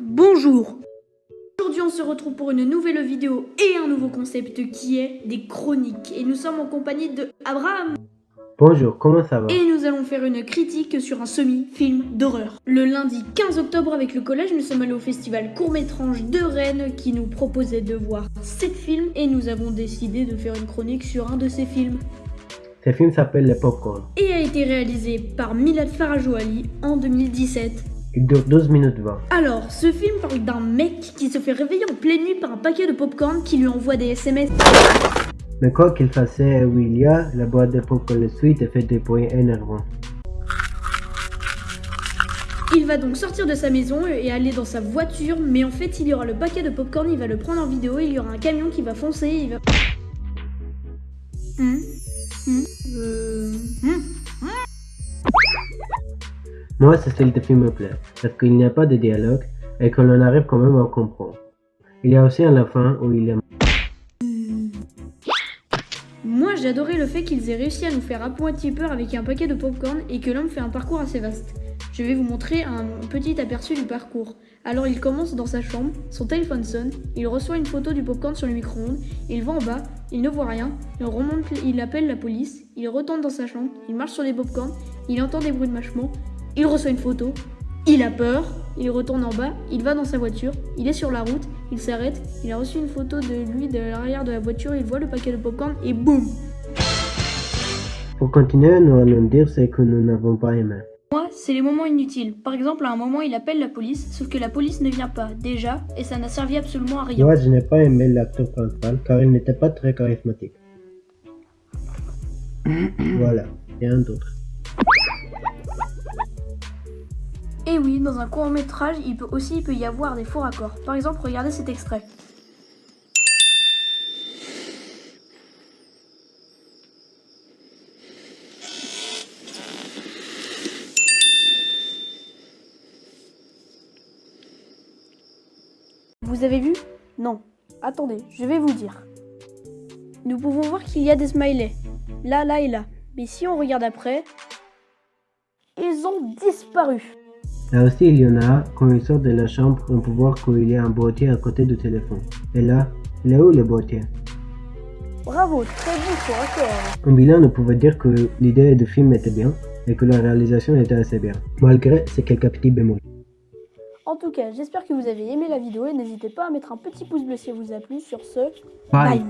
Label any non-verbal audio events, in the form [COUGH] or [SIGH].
Bonjour Aujourd'hui on se retrouve pour une nouvelle vidéo et un nouveau concept qui est des chroniques. Et nous sommes en compagnie de Abraham Bonjour, comment ça va? Et nous allons faire une critique sur un semi-film d'horreur. Le lundi 15 octobre avec le collège, nous sommes allés au festival Court-Métrange de Rennes qui nous proposait de voir 7 films et nous avons décidé de faire une chronique sur un de ces films. Ce film s'appelle Le Popcorn. Et a été réalisé par Milad Farajouali en 2017. Il dure 12 minutes 20. Alors, ce film parle d'un mec qui se fait réveiller en pleine nuit par un paquet de popcorn qui lui envoie des SMS. Mais quoi qu'il fasse où il y a, la boîte de popcorn le suite et fait des bruits énervants. Il va donc sortir de sa maison et aller dans sa voiture, mais en fait, il y aura le paquet de popcorn, il va le prendre en vidéo, il y aura un camion qui va foncer, il va... Hmm Hmm Euh... Moi, ce style de film me plaît, parce qu'il n'y a pas de dialogue et que l'on arrive quand même à comprendre. Il y a aussi à la fin où il est... Moi, j'ai adoré le fait qu'ils aient réussi à nous faire à peur avec un paquet de popcorn et que l'homme fait un parcours assez vaste. Je vais vous montrer un petit aperçu du parcours. Alors il commence dans sa chambre, son téléphone sonne, il reçoit une photo du popcorn sur le micro-ondes, il va en bas, il ne voit rien, il remonte, il appelle la police, il retourne dans sa chambre, il marche sur les popcorns, il entend des bruits de mâchement, il reçoit une photo, il a peur, il retourne en bas, il va dans sa voiture, il est sur la route, il s'arrête, il a reçu une photo de lui de l'arrière de la voiture, il voit le paquet de popcorn et boum Pour continuer, nous allons dire ce que nous n'avons pas aimé. Moi, c'est les moments inutiles. Par exemple, à un moment, il appelle la police, sauf que la police ne vient pas, déjà, et ça n'a servi absolument à rien. Moi, je n'ai pas aimé l'acteur principal car il n'était pas très charismatique. [COUGHS] voilà, et un d'autre. Et oui, dans un court métrage, il peut aussi y avoir des faux raccords. Par exemple, regardez cet extrait. Vous avez vu? Non. Attendez, je vais vous dire. Nous pouvons voir qu'il y a des smileys. Là, là et là. Mais si on regarde après, ils ont disparu. Là aussi, il y en a, quand il sort de la chambre, on peut voir qu'il y a un boîtier à côté du téléphone. Et là, il est où le boîtier? Bravo, très bon raccord. En bilan, on pouvait dire que l'idée du film était bien et que la réalisation était assez bien, malgré ces quelques petits bémols. En tout cas, j'espère que vous avez aimé la vidéo et n'hésitez pas à mettre un petit pouce bleu si elle vous a plu. Sur ce, Bye. bye.